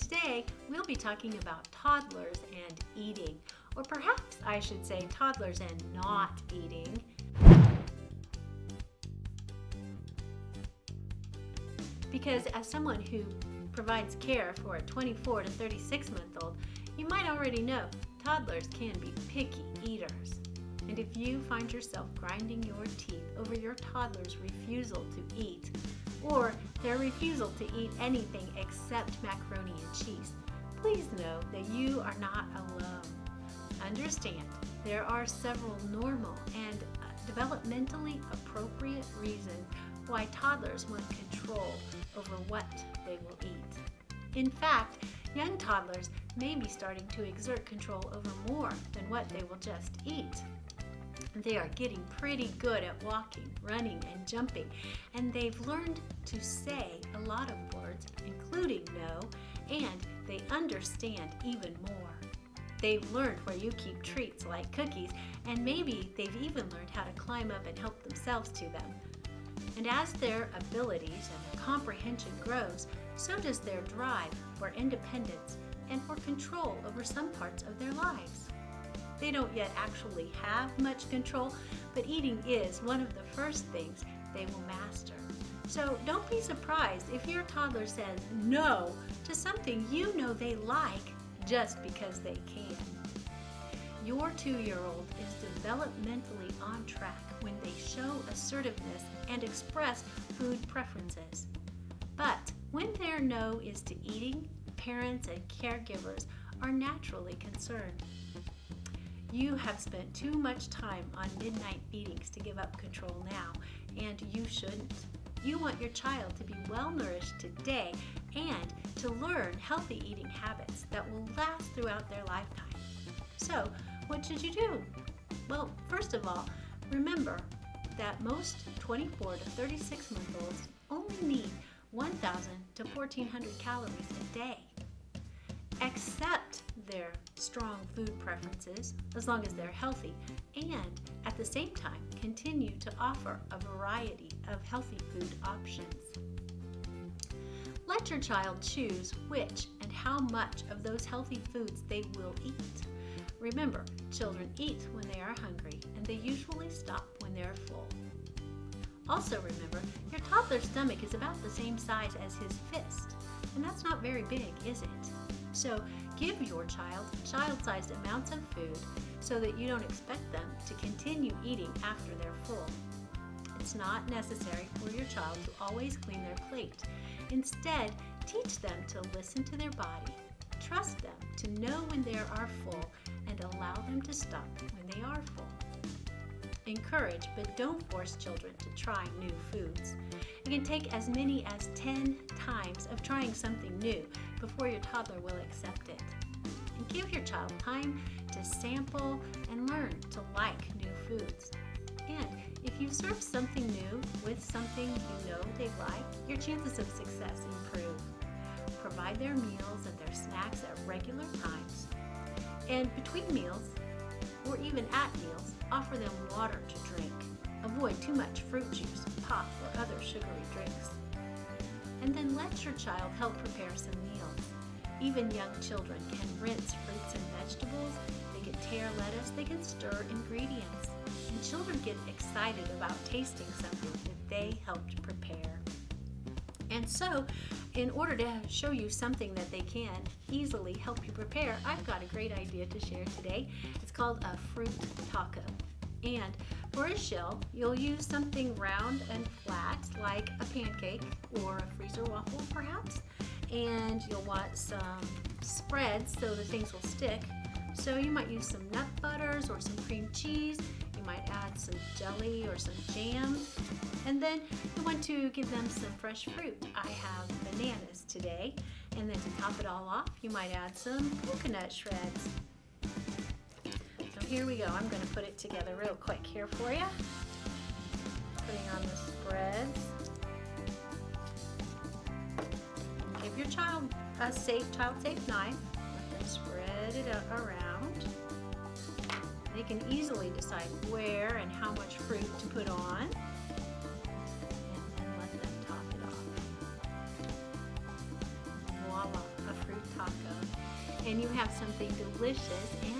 today we'll be talking about toddlers and eating, or perhaps I should say toddlers and not eating. Because as someone who provides care for a 24 to 36 month old, you might already know toddlers can be picky eaters. And if you find yourself grinding your teeth over your toddler's refusal to eat, or their refusal to eat anything except macaroni and cheese, please know that you are not alone. Understand, there are several normal and developmentally appropriate reasons why toddlers want control over what they will eat. In fact, young toddlers may be starting to exert control over more than what they will just eat. They are getting pretty good at walking, running, and jumping, and they've learned to say a lot of words, including no, and they understand even more. They've learned where you keep treats like cookies, and maybe they've even learned how to climb up and help themselves to them. And as their abilities and their comprehension grows, so does their drive for independence and for control over some parts of their lives. They don't yet actually have much control, but eating is one of the first things they will master. So don't be surprised if your toddler says no to something you know they like just because they can. Your two-year-old is developmentally on track when they show assertiveness and express food preferences. But when their no is to eating, parents and caregivers are naturally concerned. You have spent too much time on midnight feedings to give up control now, and you shouldn't. You want your child to be well nourished today and to learn healthy eating habits that will last throughout their lifetime. So, what should you do? Well, first of all, remember that most 24 to 36 month olds only need 1,000 to 1,400 calories a day. Accept their strong food preferences as long as they're healthy and at the same time continue to offer a variety of healthy food options. Let your child choose which and how much of those healthy foods they will eat. Remember, children eat when they are hungry and they usually stop when they're full. Also remember, your toddler's stomach is about the same size as his fist, and that's not very big, is it? So give your child child-sized amounts of food so that you don't expect them to continue eating after they're full. It's not necessary for your child to always clean their plate. Instead, teach them to listen to their body, trust them to know when they are full, and allow them to stop when they are full. Encourage, but don't force children to try new foods. It can take as many as 10 times of trying something new before your toddler will accept it. And give your child time to sample and learn to like new foods. And if you serve something new with something you know they like, your chances of success improve. Provide their meals and their snacks at regular times. And between meals, or even at meals, offer them water to drink. Avoid too much fruit juice, pop, or other sugary drinks. And then let your child help prepare some meals. Even young children can rinse fruits and vegetables, they can tear lettuce, they can stir ingredients. And children get excited about tasting something that they helped prepare. And so, in order to show you something that they can easily help you prepare, I've got a great idea to share today. It's called a fruit taco. And for a shell, you'll use something round and flat like a pancake or a freezer waffle perhaps. And you'll want some spreads so the things will stick. So you might use some nut butters or some cream cheese. You might add some jelly or some jam. And then you want to give them some fresh fruit. I have bananas today. And then to top it all off, you might add some coconut shreds So here we go. I'm going to put it together real quick here for you. Putting on the spreads. Give your child a safe, child-safe knife. Spread it around. They can easily decide where and how much fruit to put on. And then let them top it off. Voila, a fruit taco. and you have something delicious and